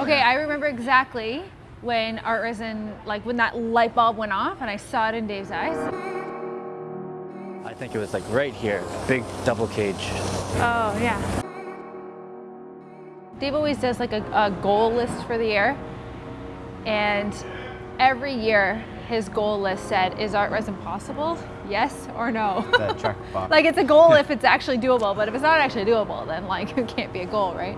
Okay, I remember exactly when art resin, like when that light bulb went off and I saw it in Dave's eyes. I think it was like right here, big double cage. Oh, yeah. Dave always does like a, a goal list for the year. And every year his goal list said, is art resin possible? Yes or no? Like it's a goal if it's actually doable, but if it's not actually doable, then like it can't be a goal, right?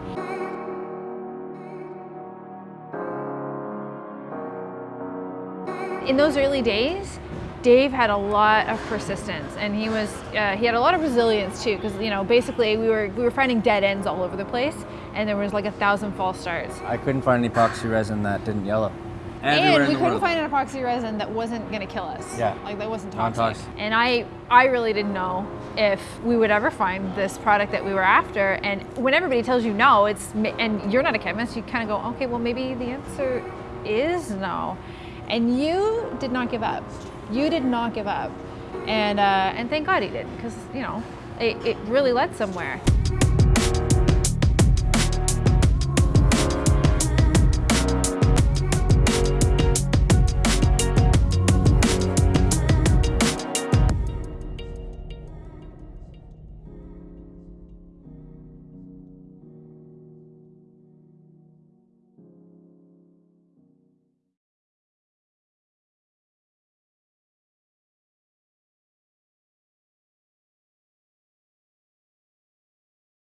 In those early days, Dave had a lot of persistence and he was uh, he had a lot of resilience too because you know basically we were we were finding dead ends all over the place and there was like a thousand false starts. I couldn't find an epoxy resin that didn't yellow. and we couldn't find an epoxy resin that wasn't going to kill us. Yeah. Like that wasn't toxic. Non-toxic. And I, I really didn't know if we would ever find this product that we were after. And when everybody tells you no, it's and you're not a chemist, you kind of go, okay, well maybe the answer is no. And you did not give up. You did not give up. And uh, and thank God he did because you know it, it really led somewhere.